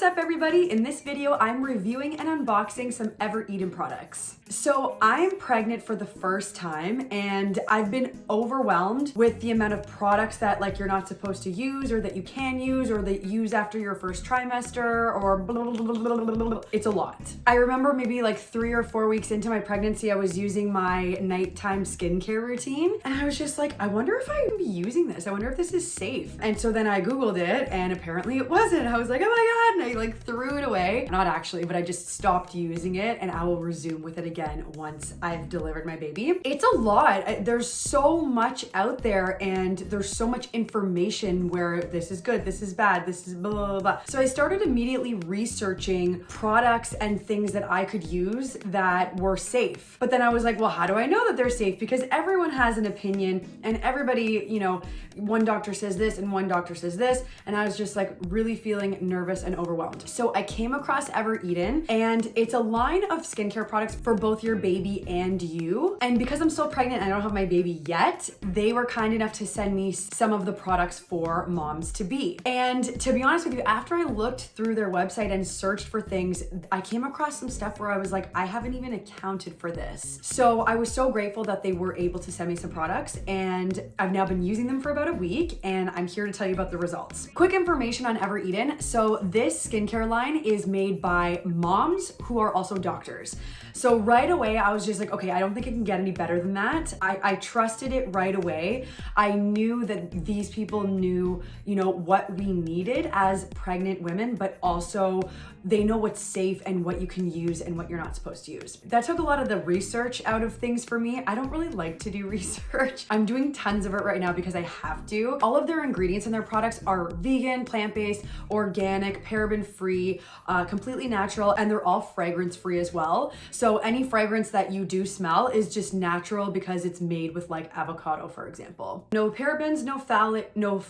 What's up everybody? In this video, I'm reviewing and unboxing some Evereden products. So I'm pregnant for the first time and I've been overwhelmed with the amount of products that like you're not supposed to use or that you can use or that use after your first trimester or blah, blah, blah, it's a lot. I remember maybe like three or four weeks into my pregnancy, I was using my nighttime skincare routine and I was just like, I wonder if I can be using this. I wonder if this is safe. And so then I Googled it and apparently it wasn't. I was like, oh my God, Like threw it away. Not actually, but I just stopped using it and I will resume with it again once I've delivered my baby. It's a lot. There's so much out there and there's so much information where this is good, this is bad, this is blah, blah, blah. So I started immediately researching products and things that I could use that were safe. But then I was like, well, how do I know that they're safe? Because everyone has an opinion and everybody, you know, one doctor says this and one doctor says this. And I was just like really feeling nervous and overwhelmed. So I came across Evereden and it's a line of skincare products for both your baby and you. And because I'm still pregnant and I don't have my baby yet, they were kind enough to send me some of the products for moms to be. And to be honest with you, after I looked through their website and searched for things, I came across some stuff where I was like, I haven't even accounted for this. So I was so grateful that they were able to send me some products and I've now been using them for about a week and I'm here to tell you about the results. Quick information on Evereden. So this skincare line is made by moms who are also doctors. So right away, I was just like, okay, I don't think it can get any better than that. I, I trusted it right away. I knew that these people knew, you know, what we needed as pregnant women, but also they know what's safe and what you can use and what you're not supposed to use. That took a lot of the research out of things for me. I don't really like to do research. I'm doing tons of it right now because I have to. All of their ingredients in their products are vegan, plant-based, organic, paraben-free, uh, completely natural, and they're all fragrance-free as well. Any fragrance that you do smell is just natural because it's made with like avocado, for example. No parabens, no phthalate, no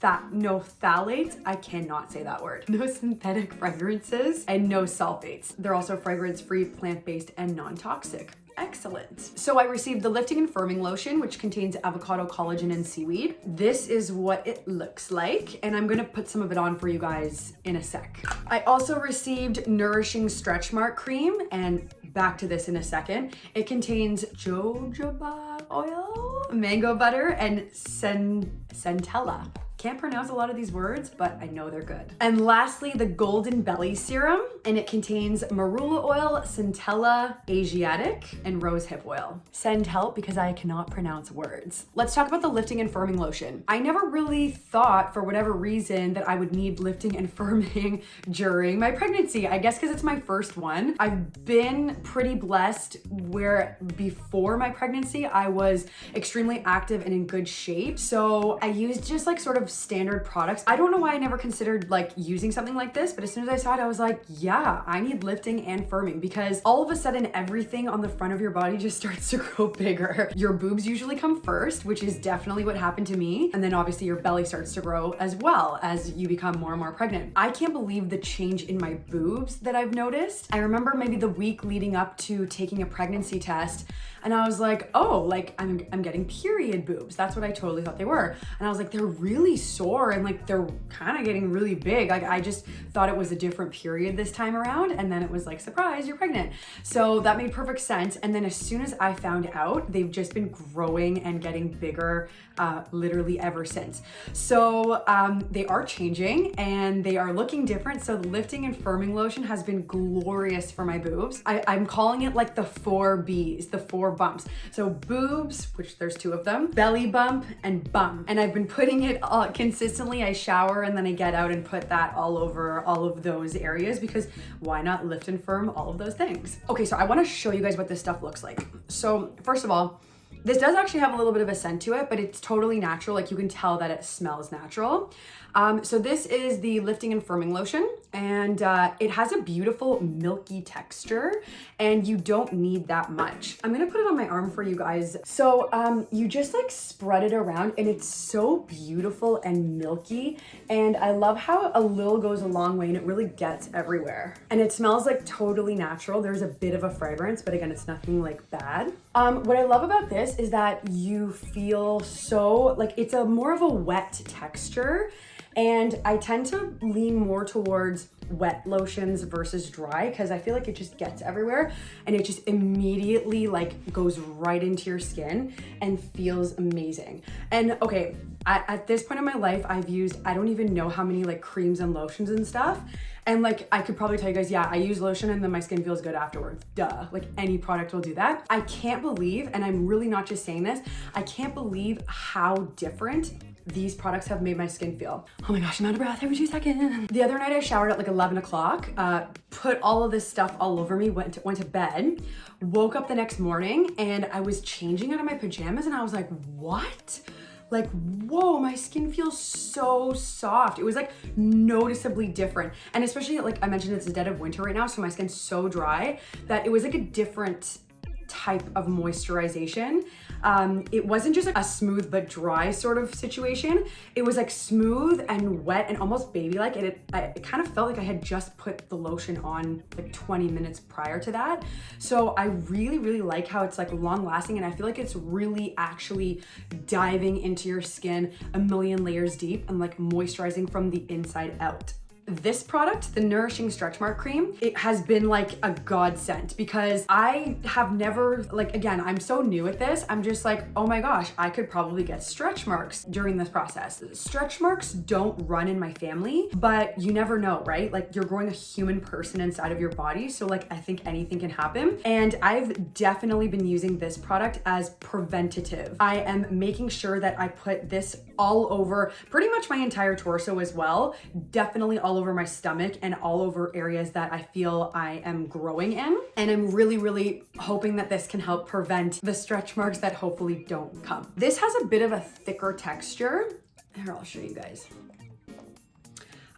That no phthalates, I cannot say that word, no synthetic fragrances, and no sulfates. They're also fragrance-free, plant-based, and non-toxic. Excellent. So I received the Lifting and Firming Lotion, which contains avocado, collagen, and seaweed. This is what it looks like, and I'm gonna put some of it on for you guys in a sec. I also received Nourishing Stretch Mark Cream, and back to this in a second. It contains jojoba oil, mango butter, and centella. Can't pronounce a lot of these words, but I know they're good. And lastly, the Golden Belly Serum, and it contains marula oil, centella, Asiatic, and rosehip oil. Send help because I cannot pronounce words. Let's talk about the lifting and firming lotion. I never really thought, for whatever reason, that I would need lifting and firming during my pregnancy. I guess because it's my first one. I've been pretty blessed where before my pregnancy, I was extremely active and in good shape. So I used just like sort of standard products. I don't know why I never considered like using something like this, but as soon as I saw it, I was like, yeah, I need lifting and firming because all of a sudden everything on the front of your body just starts to grow bigger. Your boobs usually come first, which is definitely what happened to me. And then obviously your belly starts to grow as well as you become more and more pregnant. I can't believe the change in my boobs that I've noticed. I remember maybe the week leading up to taking a pregnancy test and I was like, oh, like I'm, I'm getting period boobs. That's what I totally thought they were. And I was like, they're really sore and like they're kind of getting really big. Like I just thought it was a different period this time around. And then it was like, surprise, you're pregnant. So that made perfect sense. And then as soon as I found out, they've just been growing and getting bigger uh, literally ever since. So um, they are changing and they are looking different. So lifting and firming lotion has been glorious for my boobs. I, I'm calling it like the four Bs, the four bumps. So boobs, which there's two of them, belly bump and bum. And I've been putting it all consistently. I shower and then I get out and put that all over all of those areas because why not lift and firm all of those things? Okay, so I wanna show you guys what this stuff looks like. So first of all, this does actually have a little bit of a scent to it, but it's totally natural. Like you can tell that it smells natural. Um, so this is the lifting and firming lotion and uh, it has a beautiful milky texture and you don't need that much. I'm gonna put it on my arm for you guys. So um, you just like spread it around and it's so beautiful and milky. And I love how a little goes a long way and it really gets everywhere. And it smells like totally natural. There's a bit of a fragrance, but again, it's nothing like bad. Um, what I love about this is that you feel so, like it's a more of a wet texture and I tend to lean more towards wet lotions versus dry because I feel like it just gets everywhere and it just immediately like goes right into your skin and feels amazing. And okay, at, this point in my life, I've used, I don't even know how many like creams and lotions and stuff. And like, I could probably tell you guys, yeah, I use lotion and then my skin feels good afterwards. Duh, like any product will do that. I can't believe, and I'm really not just saying this, I can't believe how different these products have made my skin feel. Oh my gosh, I'm out of breath every two seconds. The other night I showered at like 11 o'clock, uh, put all of this stuff all over me, went to, went to bed, woke up the next morning and I was changing out of my pajamas and I was like, what? like whoa my skin feels so soft it was like noticeably different and especially like i mentioned it's the dead of winter right now so my skin's so dry that it was like a different type of moisturization. Um, it wasn't just like a smooth but dry sort of situation. It was like smooth and wet and almost baby-like. And it, it kind of felt like I had just put the lotion on like 20 minutes prior to that. So I really, really like how it's like long lasting and I feel like it's really actually diving into your skin a million layers deep and like moisturizing from the inside out this product, the Nourishing Stretch Mark Cream, it has been like a godsend because I have never, like, again, I'm so new at this. I'm just like, oh my gosh, I could probably get stretch marks during this process. Stretch marks don't run in my family, but you never know, right? Like you're growing a human person inside of your body. So like, I think anything can happen. And I've definitely been using this product as preventative. I am making sure that I put this all over pretty much my entire torso as well. Definitely all over my stomach and all over areas that I feel I am growing in. And I'm really, really hoping that this can help prevent the stretch marks that hopefully don't come. This has a bit of a thicker texture. Here, I'll show you guys.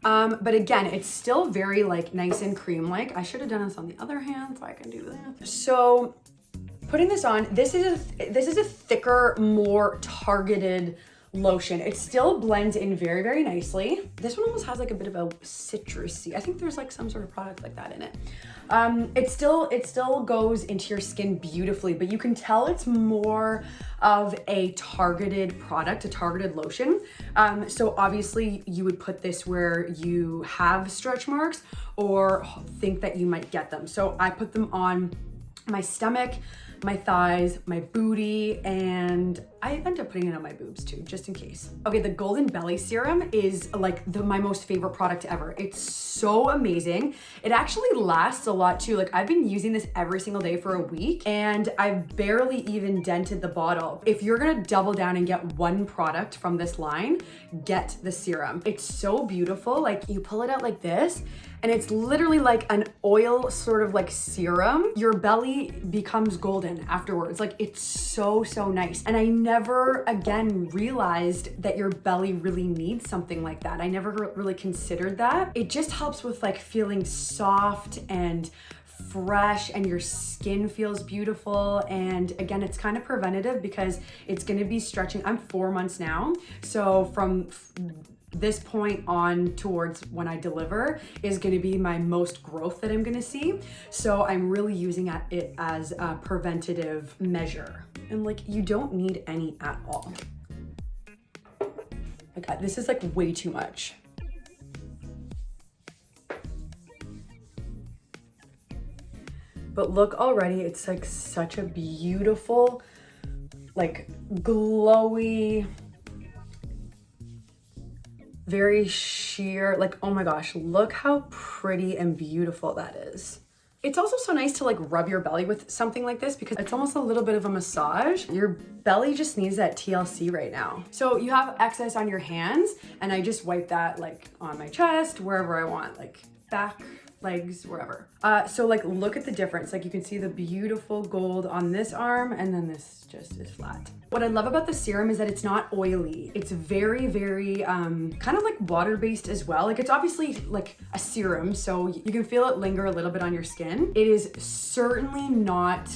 Um, but again, it's still very like nice and cream-like. I should have done this on the other hand so I can do this. So putting this on, this is a, this is a thicker, more targeted lotion. It still blends in very, very nicely. This one almost has like a bit of a citrusy. I think there's like some sort of product like that in it. Um, it still it still goes into your skin beautifully, but you can tell it's more of a targeted product, a targeted lotion. Um, so obviously you would put this where you have stretch marks or think that you might get them. So I put them on my stomach, my thighs, my booty, and I end up putting it on my boobs too, just in case. Okay, the Golden Belly Serum is like the, my most favorite product ever. It's so amazing. It actually lasts a lot too. Like I've been using this every single day for a week and I've barely even dented the bottle. If you're gonna double down and get one product from this line, get the serum. It's so beautiful. Like you pull it out like this and it's literally like an oil sort of like serum. Your belly becomes golden afterwards. Like it's so, so nice. And I never again realized that your belly really needs something like that. I never really considered that. It just helps with like feeling soft and fresh and your skin feels beautiful and again it's kind of preventative because it's going to be stretching i'm four months now so from this point on towards when I deliver is going to be my most growth that I'm going to see. So I'm really using it as a preventative measure. And like, you don't need any at all. Like this is like way too much. But look already, it's like such a beautiful, like glowy, very sheer, like, oh my gosh, look how pretty and beautiful that is. It's also so nice to like rub your belly with something like this because it's almost a little bit of a massage. Your belly just needs that TLC right now. So you have excess on your hands and I just wipe that like on my chest, wherever I want, like back, legs, wherever. Uh, so like, look at the difference. Like you can see the beautiful gold on this arm and then this just is flat. What I love about the serum is that it's not oily. It's very, very um, kind of like water-based as well. Like it's obviously like a serum, so you can feel it linger a little bit on your skin. It is certainly not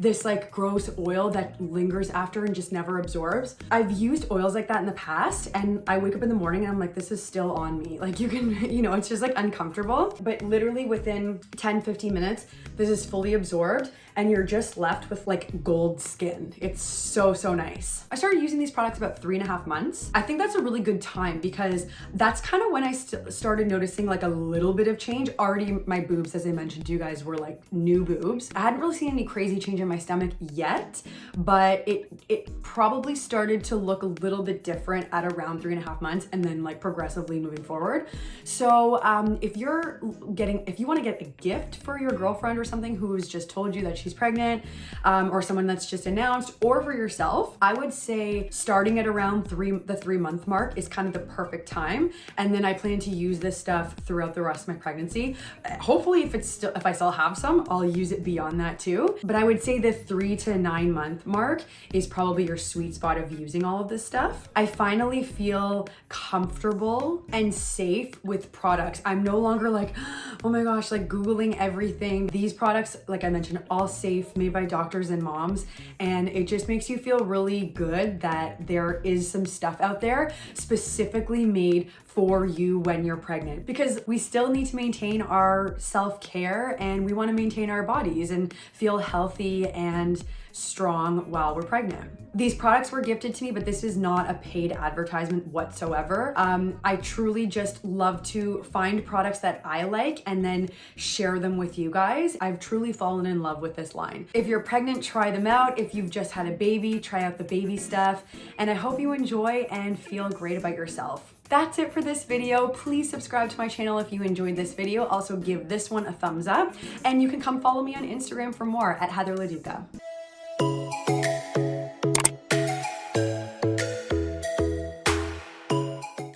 this like gross oil that lingers after and just never absorbs. I've used oils like that in the past and I wake up in the morning and I'm like, this is still on me. Like you can, you know, it's just like uncomfortable. But literally within 10, 15 minutes, this is fully absorbed and you're just left with like gold skin. It's so, so nice. I started using these products about three and a half months. I think that's a really good time because that's kind of when I st started noticing like a little bit of change. Already my boobs, as I mentioned to you guys, were like new boobs. I hadn't really seen any crazy change in my stomach yet, but it, it probably started to look a little bit different at around three and a half months and then like progressively moving forward. So um, if you're getting, if you want to get a gift for your girlfriend or something who's just told you that she's pregnant um, or someone that's just announced or for yourself, I would say starting at around three, the three month mark is kind of the perfect time. And then I plan to use this stuff throughout the rest of my pregnancy. Hopefully if it's still, if I still have some, I'll use it beyond that too. But I would say the three to nine month mark is probably your sweet spot of using all of this stuff. I finally feel comfortable and safe with products. I'm no longer like, oh my gosh, like Googling everything. These products, like I mentioned, all safe, made by doctors and moms. And it just makes you feel really good that there is some stuff out there specifically made for you when you're pregnant because we still need to maintain our self-care and we want to maintain our bodies and feel healthy and strong while we're pregnant. These products were gifted to me, but this is not a paid advertisement whatsoever. Um, I truly just love to find products that I like and then share them with you guys. I've truly fallen in love with this line. If you're pregnant, try them out. If you've just had a baby, try out the baby stuff. And I hope you enjoy and feel great about yourself. That's it for this video. Please subscribe to my channel if you enjoyed this video. Also give this one a thumbs up and you can come follow me on Instagram for more at Heather Leduca.